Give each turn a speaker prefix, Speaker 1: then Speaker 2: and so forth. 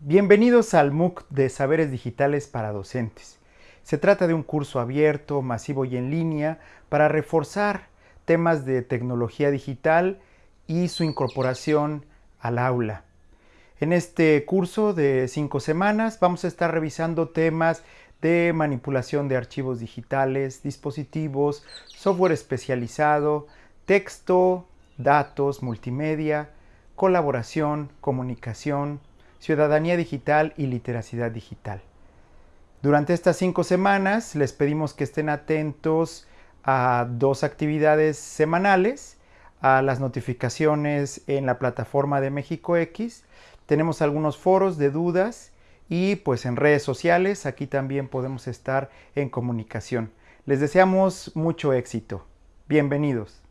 Speaker 1: Bienvenidos al MOOC de Saberes Digitales para Docentes. Se trata de un curso abierto, masivo y en línea para reforzar temas de tecnología digital y su incorporación al aula. En este curso de cinco semanas vamos a estar revisando temas de manipulación de archivos digitales, dispositivos, software especializado, texto, datos, multimedia, colaboración, comunicación, ciudadanía digital y literacidad digital. Durante estas cinco semanas les pedimos que estén atentos a dos actividades semanales, a las notificaciones en la plataforma de México X. Tenemos algunos foros de dudas y pues en redes sociales aquí también podemos estar en comunicación. Les deseamos mucho éxito. Bienvenidos.